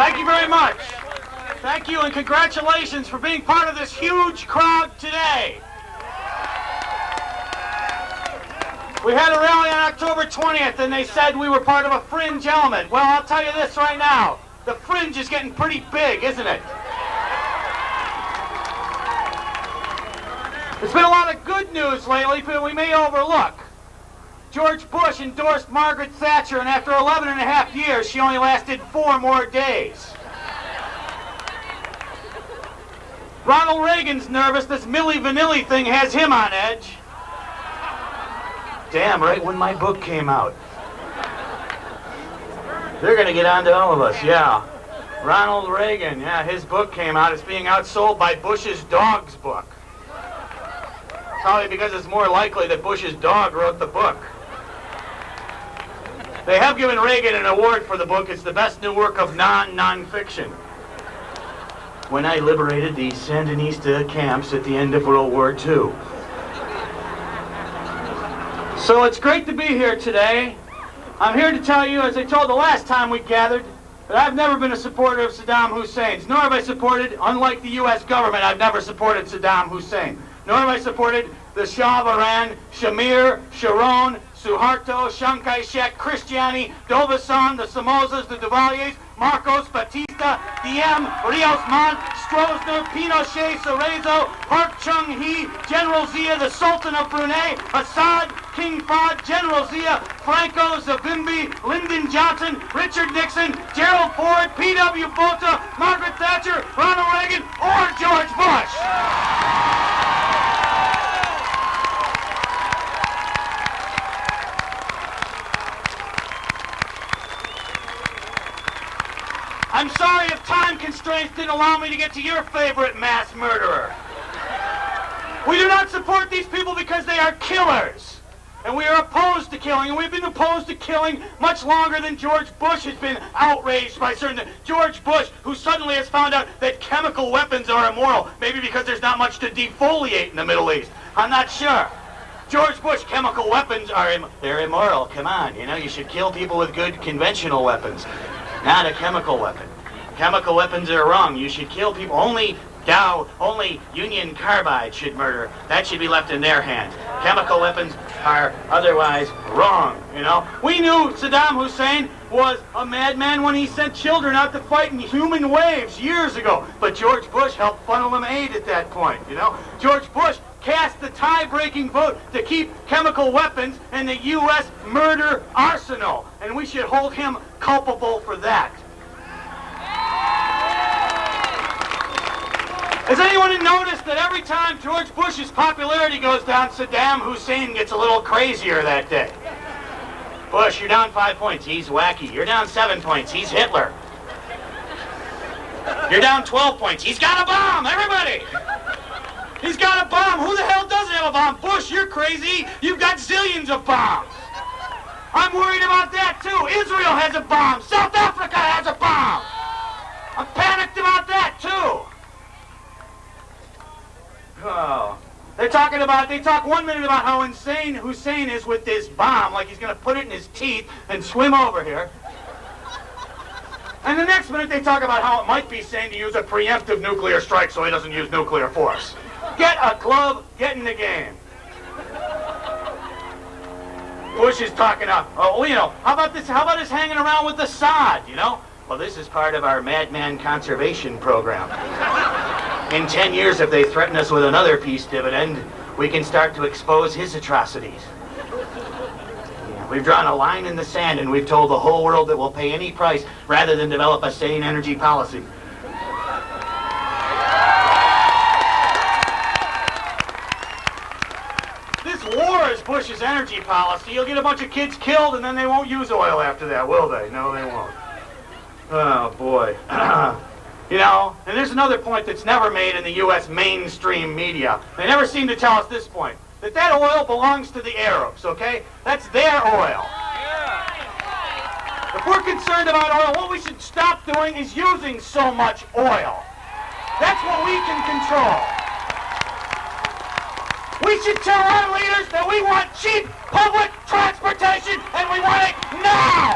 Thank you very much. Thank you and congratulations for being part of this huge crowd today. We had a rally on October 20th and they said we were part of a fringe element. Well, I'll tell you this right now. The fringe is getting pretty big, isn't it? There's been a lot of good news lately that we may overlook. George Bush endorsed Margaret Thatcher, and after 11 and a half years, she only lasted four more days. Ronald Reagan's nervous this Milli Vanilli thing has him on edge. Damn, right when my book came out. They're gonna get on to all of us, yeah. Ronald Reagan, yeah, his book came out. It's being outsold by Bush's dog's book. Probably because it's more likely that Bush's dog wrote the book. They have given Reagan an award for the book. It's the best new work of non-nonfiction. When I liberated the Sandinista camps at the end of World War II. So it's great to be here today. I'm here to tell you, as I told the last time we gathered, that I've never been a supporter of Saddam Hussein's, nor have I supported, unlike the U.S. government, I've never supported Saddam Hussein. Nor have I supported the Shah of Iran, Shamir, Sharon, Suharto, Chiang Kai-shek, Cristiani, D'Aubuisson, the Somozas, the Duvaliers, Marcos, Batista, Diem, Rios Montt, Stroessner, Pinochet, Cerezo, Park Chung-hee, General Zia, the Sultan of Brunei, Assad, King Fahd, General Zia, Franco, Savimbi, Lyndon Johnson, Richard Nixon, Gerald Ford, P.W. Botha, Margaret Thatcher, Ronald Reagan, or George Bush. I'm sorry if time constraints didn't allow me to get to your favorite mass murderer. We do not support these people because they are killers. And we are opposed to killing, and we've been opposed to killing much longer than George Bush has been outraged by certain... George Bush, who suddenly has found out that chemical weapons are immoral, maybe because there's not much to defoliate in the Middle East. I'm not sure. George Bush, chemical weapons are Im they're immoral. Come on, you know, you should kill people with good conventional weapons, not a chemical weapon. Chemical weapons are wrong. You should kill people. Only Dow, only Union Carbide should murder. That should be left in their hands. Chemical weapons are otherwise wrong, you know? We knew Saddam Hussein was a madman when he sent children out to fight in human waves years ago. But George Bush helped funnel him aid at that point, you know? George Bush cast the tie-breaking vote to keep chemical weapons in the U.S. murder arsenal. And we should hold him culpable for that. Has anyone noticed that every time George Bush's popularity goes down, Saddam Hussein gets a little crazier that day? Bush, you're down five points. He's wacky. You're down seven points. He's Hitler. You're down 12 points. He's got a bomb, everybody! He's got a bomb. Who the hell doesn't have a bomb? Bush, you're crazy. You've got zillions of bombs. I'm worried about that, too. Israel has a bomb. South Africa has a bomb. I'm panicked about that, too. Oh. They're talking about, they talk one minute about how insane Hussein is with this bomb, like he's going to put it in his teeth and swim over here. And the next minute they talk about how it might be sane to use a preemptive nuclear strike so he doesn't use nuclear force. Get a club, get in the game. Bush is talking up, oh, you know, how about this, how about us hanging around with Assad, you know? Well, this is part of our madman conservation program. In 10 years, if they threaten us with another peace dividend, we can start to expose his atrocities. We've drawn a line in the sand and we've told the whole world that we'll pay any price rather than develop a sane energy policy. Bush's energy policy. You'll get a bunch of kids killed and then they won't use oil after that, will they? No, they won't. Oh, boy. you know, and there's another point that's never made in the U.S. mainstream media. They never seem to tell us this point. That that oil belongs to the Arabs, okay? That's their oil. If we're concerned about oil, what we should stop doing is using so much oil. That's what we can control. We should tell our leaders that we want cheap public transportation and we want it now.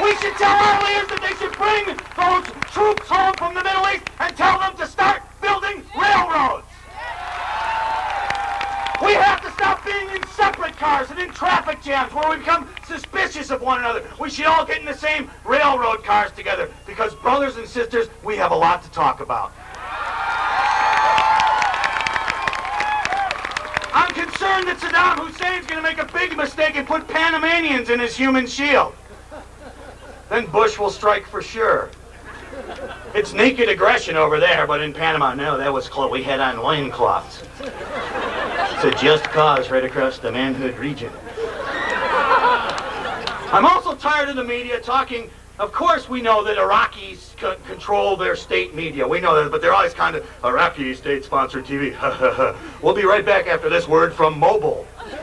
We should tell our leaders that they should bring those troops home from the Middle East and tell them to start building railroads. We have to stop being in separate cars and in traffic jams where we become suspicious of one another. We should all get in the same railroad cars together because, brothers and sisters, we have a lot to talk about. I'm concerned that Saddam Hussein's going to make a big mistake and put Panamanians in his human shield. Then Bush will strike for sure. It's naked aggression over there, but in Panama, no, that was close. We had on loincloths. It's a just cause right across the manhood region. I'm also tired of the media talking. Of course, we know that Iraqis control their state media. We know that, but they're always kind of Iraqi state-sponsored TV. we'll be right back after this word from Mobil. and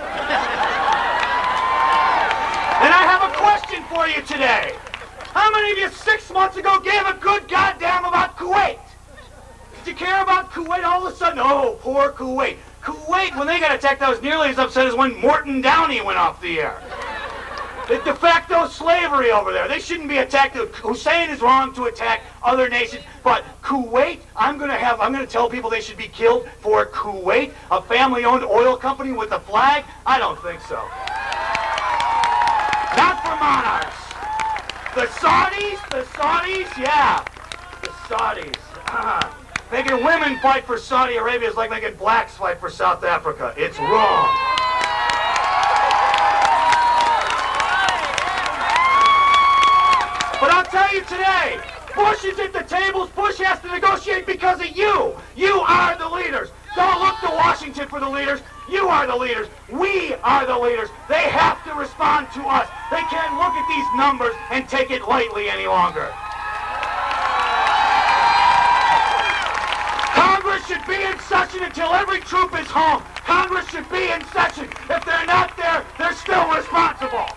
I have a question for you today. How many of you six months ago gave a good goddamn about Kuwait? Did you care about Kuwait all of a sudden? Oh, poor Kuwait. Kuwait, when they got attacked, I was nearly as upset as when Morton Downey went off the air. The de facto slavery over there. They shouldn't be attacked. Hussein is wrong to attack other nations, but Kuwait, I'm going to have, I'm going to tell people they should be killed for Kuwait, a family-owned oil company with a flag. I don't think so. Not for monarchs. The Saudis, the Saudis, yeah, the Saudis. Uh, making women fight for Saudi Arabia is like making blacks fight for South Africa. It's wrong. But I'll tell you today, Bush is at the tables. Bush has to negotiate because of you. You are the leaders. Don't look to Washington for the leaders. You are the leaders. We are the leaders. They have to respond to us. They can't look at these numbers and take it lightly any longer. Congress should be in session until every troop is home. Congress should be in session. If they're not there, they're still responsible.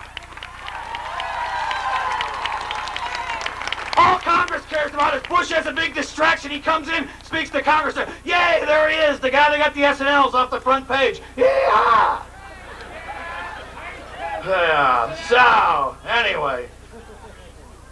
All Congress cares about is Bush has a big distraction. He comes in, speaks to Congress. Yay, there he is, the guy that got the S&Ls off the front page. Yeah. Yeah. So, anyway,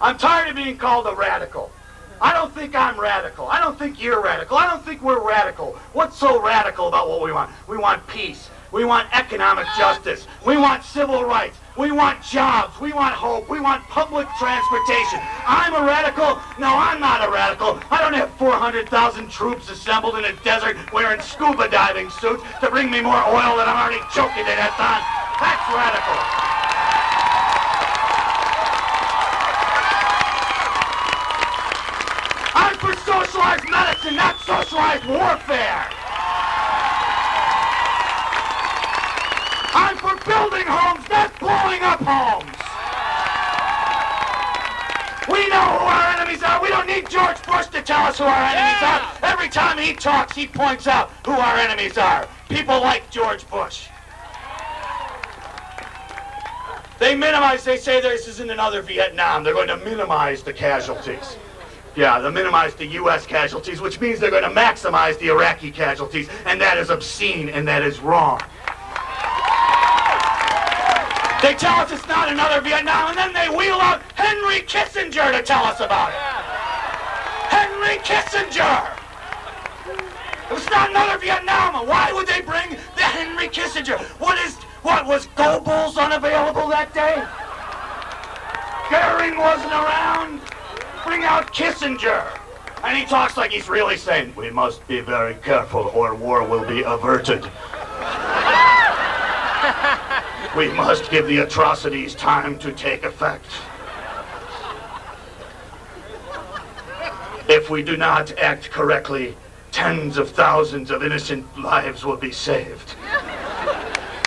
I'm tired of being called a radical. I don't think I'm radical. I don't think you're radical. I don't think we're radical. What's so radical about what we want? We want peace. We want economic justice. We want civil rights. We want jobs. We want hope. We want public transportation. I'm a radical. No, I'm not a radical. I don't have 400,000 troops assembled in a desert wearing scuba diving suits to bring me more oil than I'm already choking to death on. That's radical. I'm for socialized medicine, not socialized warfare. Building homes, not blowing up homes. We know who our enemies are. We don't need George Bush to tell us who our enemies are. Every time he talks, he points out who our enemies are. People like George Bush. They minimize, they say this isn't another Vietnam. They're going to minimize the casualties. Yeah, they minimize the U.S. casualties, which means they're going to maximize the Iraqi casualties, and that is obscene and that is wrong. They tell us it's not another Vietnam, and then they wheel out Henry Kissinger to tell us about it. Henry Kissinger! It was not another Vietnam. Why would they bring the Henry Kissinger? What is, what, was Goebbels unavailable that day? Goering wasn't around? Bring out Kissinger. And he talks like he's really saying, we must be very careful or war will be averted. we must give the atrocities time to take effect. If we do not act correctly, tens of thousands of innocent lives will be saved.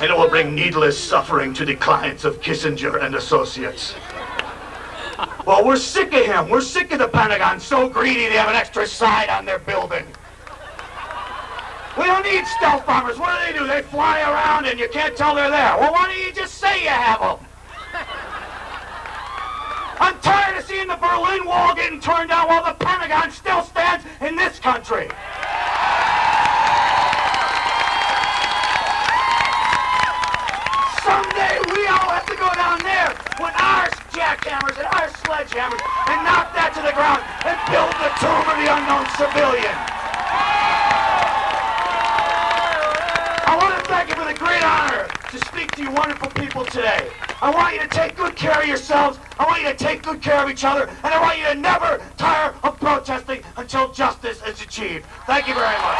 And it will bring needless suffering to the clients of Kissinger and associates. Well, we're sick of him. We're sick of the Pentagon so greedy they have an extra side on their building. We don't need stealth bombers. What do they do? They fly around and you can't tell they're there. Well, why don't you just say you have them? I'm tired of seeing the Berlin Wall getting torn down while the Pentagon still stands in this country. Someday we all have to go down there when our jackhammers and our sledgehammers and knock that to the ground and build the tomb of the unknown civilian. The great honor to speak to you wonderful people today. I want you to take good care of yourselves. I want you to take good care of each other. And I want you to never tire of protesting until justice is achieved. Thank you very much.